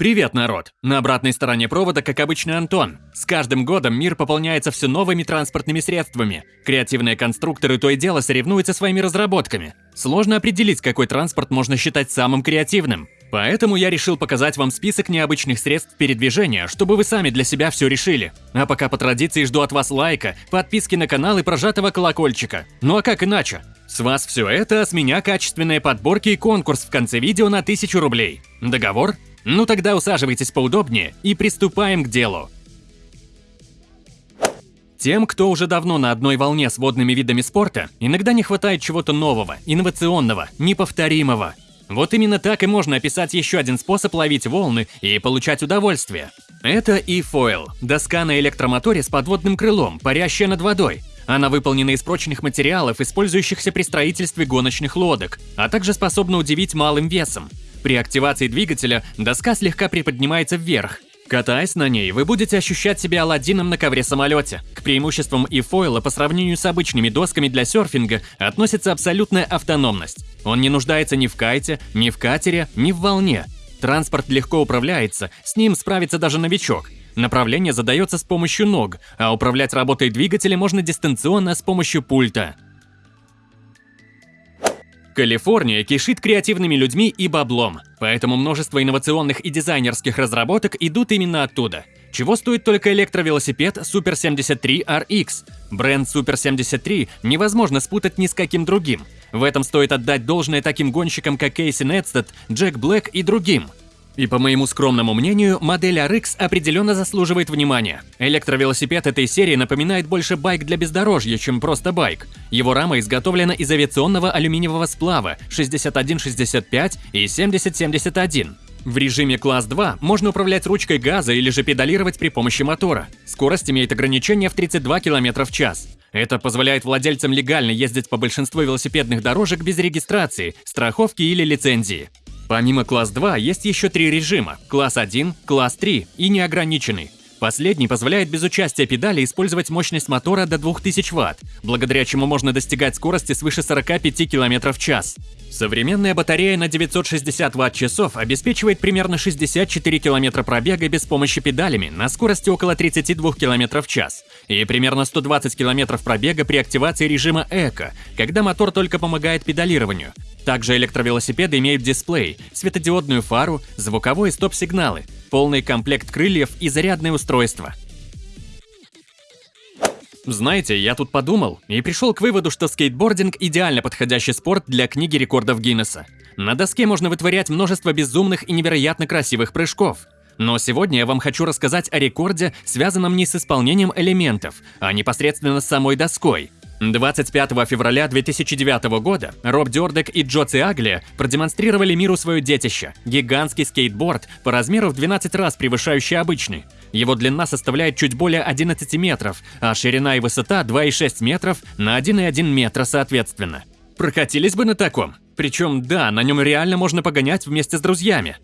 Привет, народ! На обратной стороне провода, как обычно, Антон. С каждым годом мир пополняется все новыми транспортными средствами. Креативные конструкторы то и дело соревнуются своими разработками. Сложно определить, какой транспорт можно считать самым креативным. Поэтому я решил показать вам список необычных средств передвижения, чтобы вы сами для себя все решили. А пока по традиции жду от вас лайка, подписки на канал и прожатого колокольчика. Ну а как иначе? С вас все это, а с меня качественные подборки и конкурс в конце видео на 1000 рублей. Договор? Ну тогда усаживайтесь поудобнее и приступаем к делу. Тем, кто уже давно на одной волне с водными видами спорта, иногда не хватает чего-то нового, инновационного, неповторимого. Вот именно так и можно описать еще один способ ловить волны и получать удовольствие. Это e-foil – доска на электромоторе с подводным крылом, парящая над водой. Она выполнена из прочных материалов, использующихся при строительстве гоночных лодок, а также способна удивить малым весом. При активации двигателя доска слегка приподнимается вверх. Катаясь на ней, вы будете ощущать себя Аладдином на ковре-самолете. К преимуществам и фойла по сравнению с обычными досками для серфинга относится абсолютная автономность. Он не нуждается ни в кайте, ни в катере, ни в волне. Транспорт легко управляется, с ним справится даже новичок. Направление задается с помощью ног, а управлять работой двигателя можно дистанционно с помощью пульта. Калифорния кишит креативными людьми и баблом, поэтому множество инновационных и дизайнерских разработок идут именно оттуда. Чего стоит только электровелосипед Super 73 RX? Бренд Super 73 невозможно спутать ни с каким другим. В этом стоит отдать должное таким гонщикам, как Кейси Нетстед, Джек Блэк и другим – и по моему скромному мнению, модель RX определенно заслуживает внимания. Электровелосипед этой серии напоминает больше байк для бездорожья, чем просто байк. Его рама изготовлена из авиационного алюминиевого сплава 6165 и 7071. В режиме класс 2 можно управлять ручкой газа или же педалировать при помощи мотора. Скорость имеет ограничение в 32 км в час. Это позволяет владельцам легально ездить по большинству велосипедных дорожек без регистрации, страховки или лицензии. Помимо класс 2 есть еще три режима – класс 1, класс 3 и неограниченный. Последний позволяет без участия педали использовать мощность мотора до 2000 Вт, благодаря чему можно достигать скорости свыше 45 км в час. Современная батарея на 960 Вт-часов обеспечивает примерно 64 км пробега без помощи педалями на скорости около 32 км в час и примерно 120 км пробега при активации режима «Эко», когда мотор только помогает педалированию, также электровелосипеды имеют дисплей, светодиодную фару, звуковой и стоп-сигналы, полный комплект крыльев и зарядное устройство. Знаете, я тут подумал и пришел к выводу, что скейтбординг – идеально подходящий спорт для книги рекордов Гиннесса. На доске можно вытворять множество безумных и невероятно красивых прыжков. Но сегодня я вам хочу рассказать о рекорде, связанном не с исполнением элементов, а непосредственно с самой доской – 25 февраля 2009 года Роб Дёрдек и Джо Циагли продемонстрировали миру свое детище – гигантский скейтборд по размеру в 12 раз превышающий обычный. Его длина составляет чуть более 11 метров, а ширина и высота 2,6 метров на 1,1 метра соответственно. Прокатились бы на таком? Причем, да, на нем реально можно погонять вместе с друзьями.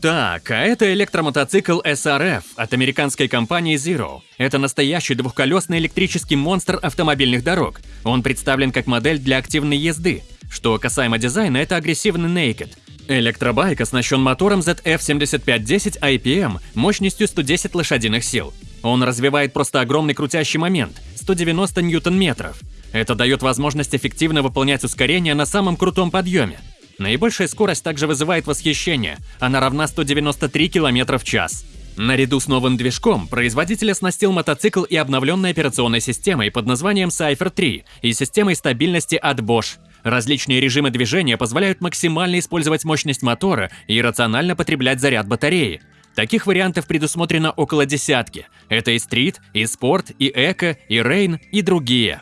Так, а это электромотоцикл SRF от американской компании Zero. Это настоящий двухколесный электрический монстр автомобильных дорог. Он представлен как модель для активной езды. Что касаемо дизайна, это агрессивный Naked. Электробайк оснащен мотором ZF7510 IPM мощностью 110 лошадиных сил. Он развивает просто огромный крутящий момент – 190 ньютон-метров. Это дает возможность эффективно выполнять ускорение на самом крутом подъеме. Наибольшая скорость также вызывает восхищение, она равна 193 км в час. Наряду с новым движком производитель оснастил мотоцикл и обновленной операционной системой под названием Cypher 3 и системой стабильности от Bosch. Различные режимы движения позволяют максимально использовать мощность мотора и рационально потреблять заряд батареи. Таких вариантов предусмотрено около десятки. Это и street, и спорт, и eco, и rain, и другие.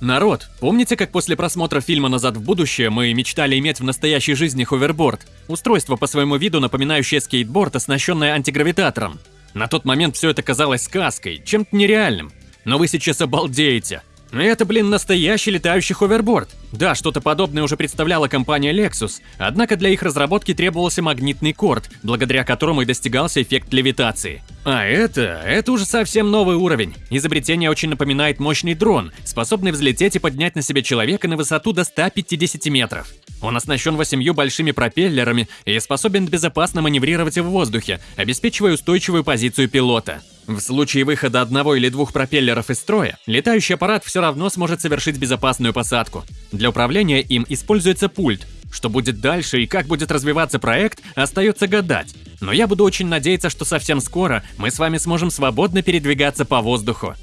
Народ, помните, как после просмотра фильма «Назад в будущее» мы мечтали иметь в настоящей жизни ховерборд? Устройство по своему виду, напоминающее скейтборд, оснащенное антигравитатором. На тот момент все это казалось сказкой, чем-то нереальным. Но вы сейчас обалдеете. Это, блин, настоящий летающий ховерборд. Да, что-то подобное уже представляла компания Lexus, однако для их разработки требовался магнитный корд, благодаря которому и достигался эффект левитации. А это, это уже совсем новый уровень. Изобретение очень напоминает мощный дрон, способный взлететь и поднять на себе человека на высоту до 150 метров. Он оснащен восемью большими пропеллерами и способен безопасно маневрировать в воздухе, обеспечивая устойчивую позицию пилота. В случае выхода одного или двух пропеллеров из строя, летающий аппарат все равно сможет совершить безопасную посадку. Для управления им используется пульт, что будет дальше и как будет развиваться проект, остается гадать. Но я буду очень надеяться, что совсем скоро мы с вами сможем свободно передвигаться по воздуху.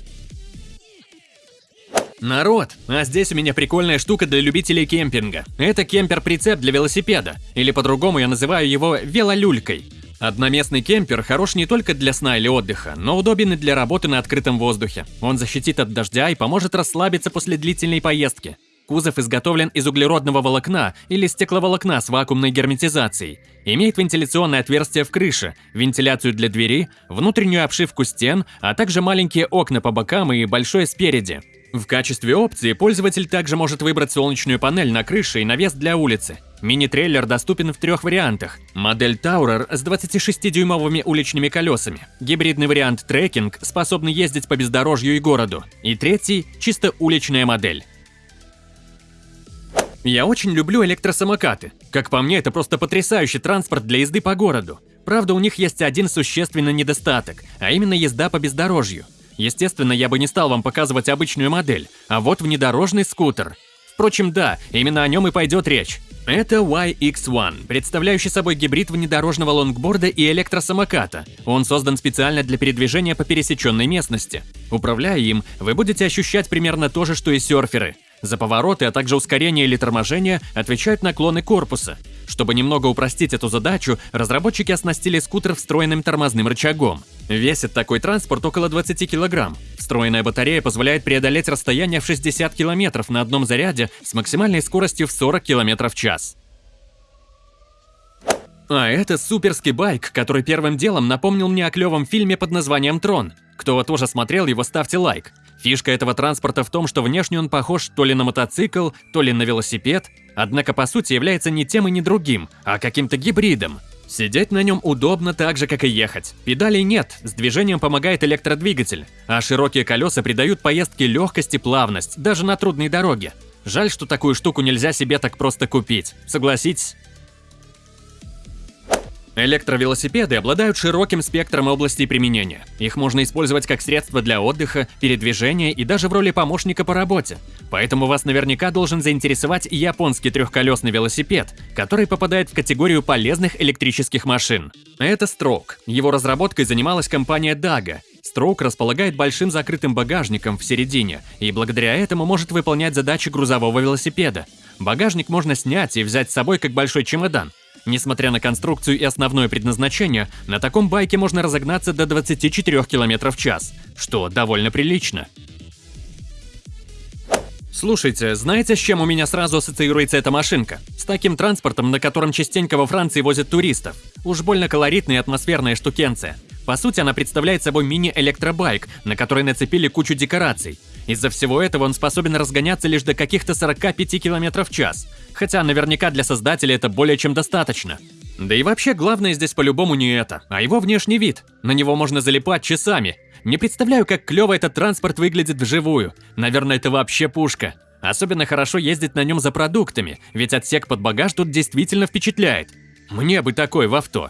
Народ, а здесь у меня прикольная штука для любителей кемпинга. Это кемпер-прицеп для велосипеда, или по-другому я называю его велолюлькой. Одноместный кемпер хорош не только для сна или отдыха, но удобен и для работы на открытом воздухе. Он защитит от дождя и поможет расслабиться после длительной поездки. Кузов изготовлен из углеродного волокна или стекловолокна с вакуумной герметизацией. Имеет вентиляционное отверстие в крыше, вентиляцию для двери, внутреннюю обшивку стен, а также маленькие окна по бокам и большое спереди. В качестве опции пользователь также может выбрать солнечную панель на крыше и навес для улицы. Мини-трейлер доступен в трех вариантах. Модель Tourer с 26-дюймовыми уличными колесами. Гибридный вариант трекинг, способный ездить по бездорожью и городу. И третий – чисто уличная модель. Я очень люблю электросамокаты. Как по мне, это просто потрясающий транспорт для езды по городу. Правда, у них есть один существенный недостаток, а именно езда по бездорожью. Естественно, я бы не стал вам показывать обычную модель, а вот внедорожный скутер. Впрочем, да, именно о нем и пойдет речь. Это YX1, представляющий собой гибрид внедорожного лонгборда и электросамоката. Он создан специально для передвижения по пересеченной местности. Управляя им, вы будете ощущать примерно то же, что и серферы – за повороты, а также ускорение или торможение отвечают наклоны корпуса. Чтобы немного упростить эту задачу, разработчики оснастили скутер встроенным тормозным рычагом. Весит такой транспорт около 20 кг. Встроенная батарея позволяет преодолеть расстояние в 60 км на одном заряде с максимальной скоростью в 40 км в час. А это суперский байк, который первым делом напомнил мне о клевом фильме под названием «Трон». Кто тоже смотрел его, ставьте лайк. Фишка этого транспорта в том, что внешне он похож то ли на мотоцикл, то ли на велосипед, однако по сути является не тем и не другим, а каким-то гибридом. Сидеть на нем удобно так же, как и ехать. Педалей нет, с движением помогает электродвигатель, а широкие колеса придают поездке легкость и плавность, даже на трудной дороге. Жаль, что такую штуку нельзя себе так просто купить. Согласитесь? Электровелосипеды обладают широким спектром областей применения. Их можно использовать как средство для отдыха, передвижения и даже в роли помощника по работе. Поэтому вас наверняка должен заинтересовать японский трехколесный велосипед, который попадает в категорию полезных электрических машин. Это Stroke. Его разработкой занималась компания Daga. Stroke располагает большим закрытым багажником в середине и благодаря этому может выполнять задачи грузового велосипеда. Багажник можно снять и взять с собой как большой чемодан, Несмотря на конструкцию и основное предназначение, на таком байке можно разогнаться до 24 км в час, что довольно прилично. Слушайте, знаете, с чем у меня сразу ассоциируется эта машинка? С таким транспортом, на котором частенько во Франции возят туристов. Уж больно колоритная и атмосферная штукенция. По сути, она представляет собой мини-электробайк, на который нацепили кучу декораций. Из-за всего этого он способен разгоняться лишь до каких-то 45 км в час, хотя наверняка для создателя это более чем достаточно. Да и вообще главное здесь по-любому не это, а его внешний вид. На него можно залипать часами. Не представляю, как клево этот транспорт выглядит вживую. Наверное, это вообще пушка. Особенно хорошо ездить на нем за продуктами, ведь отсек под багаж тут действительно впечатляет. Мне бы такой в авто.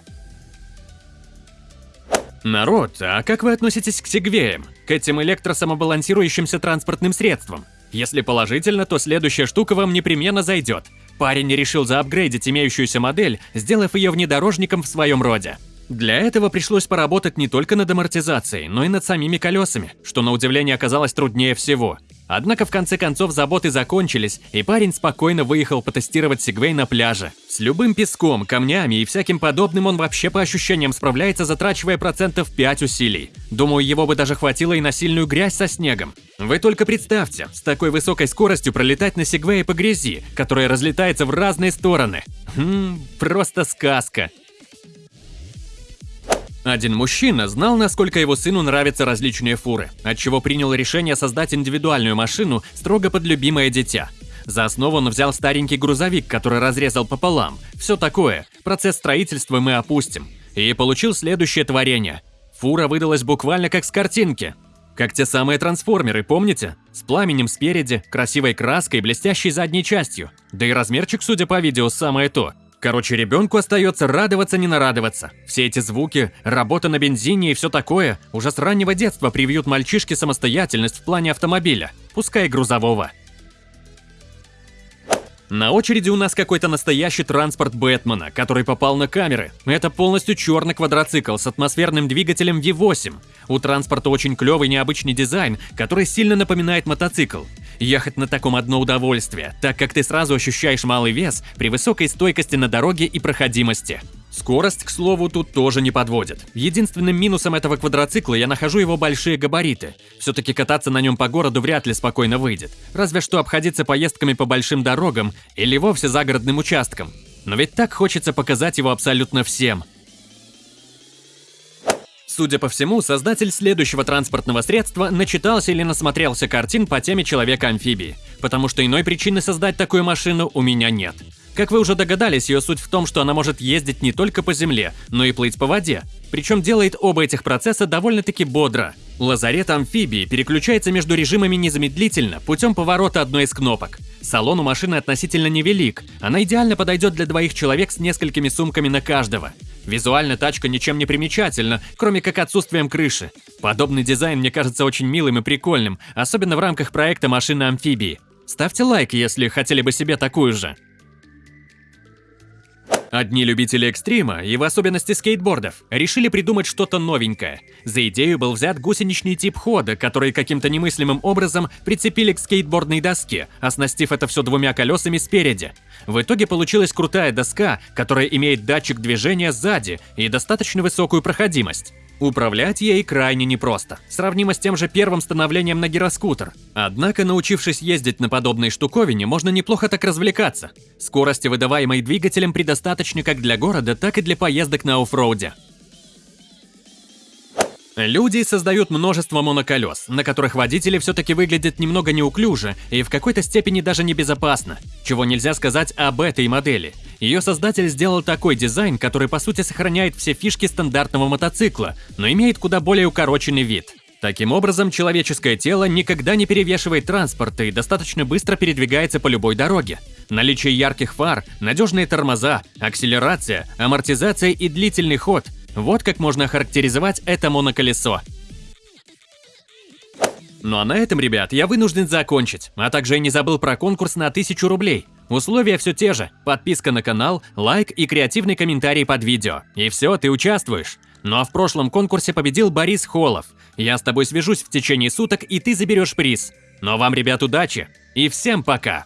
Народ, а как вы относитесь к сегвеям? К этим электросамобалансирующимся транспортным средствам? Если положительно, то следующая штука вам непременно зайдет. Парень решил заапгрейдить имеющуюся модель, сделав ее внедорожником в своем роде. Для этого пришлось поработать не только над амортизацией, но и над самими колесами, что на удивление оказалось труднее всего. Однако в конце концов заботы закончились, и парень спокойно выехал потестировать Сигвей на пляже. С любым песком, камнями и всяким подобным он вообще по ощущениям справляется, затрачивая процентов 5 усилий. Думаю, его бы даже хватило и на сильную грязь со снегом. Вы только представьте, с такой высокой скоростью пролетать на Сигвее по грязи, которая разлетается в разные стороны. Хм, просто сказка. Один мужчина знал, насколько его сыну нравятся различные фуры, отчего принял решение создать индивидуальную машину строго под любимое дитя. За основу он взял старенький грузовик, который разрезал пополам. Все такое. Процесс строительства мы опустим. И получил следующее творение. Фура выдалась буквально как с картинки. Как те самые трансформеры, помните? С пламенем спереди, красивой краской, блестящей задней частью. Да и размерчик, судя по видео, самое то. Короче, ребенку остается радоваться, не нарадоваться. Все эти звуки, работа на бензине и все такое уже с раннего детства привьют мальчишке самостоятельность в плане автомобиля, пускай грузового. На очереди у нас какой-то настоящий транспорт Бэтмена, который попал на камеры. Это полностью черный квадроцикл с атмосферным двигателем V8. У транспорта очень клевый необычный дизайн, который сильно напоминает мотоцикл. Ехать на таком одно удовольствие, так как ты сразу ощущаешь малый вес при высокой стойкости на дороге и проходимости. Скорость, к слову, тут тоже не подводит. Единственным минусом этого квадроцикла я нахожу его большие габариты. Все-таки кататься на нем по городу вряд ли спокойно выйдет. Разве что обходиться поездками по большим дорогам или вовсе загородным участкам. Но ведь так хочется показать его абсолютно всем. Судя по всему, создатель следующего транспортного средства начитался или насмотрелся картин по теме Человека-амфибии, потому что иной причины создать такую машину у меня нет. Как вы уже догадались, ее суть в том, что она может ездить не только по земле, но и плыть по воде. Причем делает оба этих процесса довольно-таки бодро. Лазарет амфибии переключается между режимами незамедлительно путем поворота одной из кнопок. Салон у машины относительно невелик, она идеально подойдет для двоих человек с несколькими сумками на каждого. Визуально тачка ничем не примечательна, кроме как отсутствием крыши. Подобный дизайн мне кажется очень милым и прикольным, особенно в рамках проекта машины-амфибии. Ставьте лайк, если хотели бы себе такую же. Одни любители экстрима, и в особенности скейтбордов, решили придумать что-то новенькое. За идею был взят гусеничный тип хода, который каким-то немыслимым образом прицепили к скейтбордной доске, оснастив это все двумя колесами спереди. В итоге получилась крутая доска, которая имеет датчик движения сзади и достаточно высокую проходимость. Управлять ей крайне непросто, сравнимо с тем же первым становлением на гироскутер. Однако, научившись ездить на подобной штуковине, можно неплохо так развлекаться. Скорости, выдаваемой двигателем, предостаточно как для города, так и для поездок на оффроуде. Люди создают множество моноколес, на которых водители все-таки выглядят немного неуклюже и в какой-то степени даже небезопасно, чего нельзя сказать об этой модели. Ее создатель сделал такой дизайн, который по сути сохраняет все фишки стандартного мотоцикла, но имеет куда более укороченный вид. Таким образом, человеческое тело никогда не перевешивает транспорт и достаточно быстро передвигается по любой дороге. Наличие ярких фар, надежные тормоза, акселерация, амортизация и длительный ход вот как можно охарактеризовать это моноколесо. Ну а на этом, ребят, я вынужден закончить, а также я не забыл про конкурс на 1000 рублей. Условия все те же, подписка на канал, лайк и креативный комментарий под видео. И все, ты участвуешь. Ну а в прошлом конкурсе победил Борис Холов. Я с тобой свяжусь в течение суток, и ты заберешь приз. Но вам, ребят, удачи и всем пока!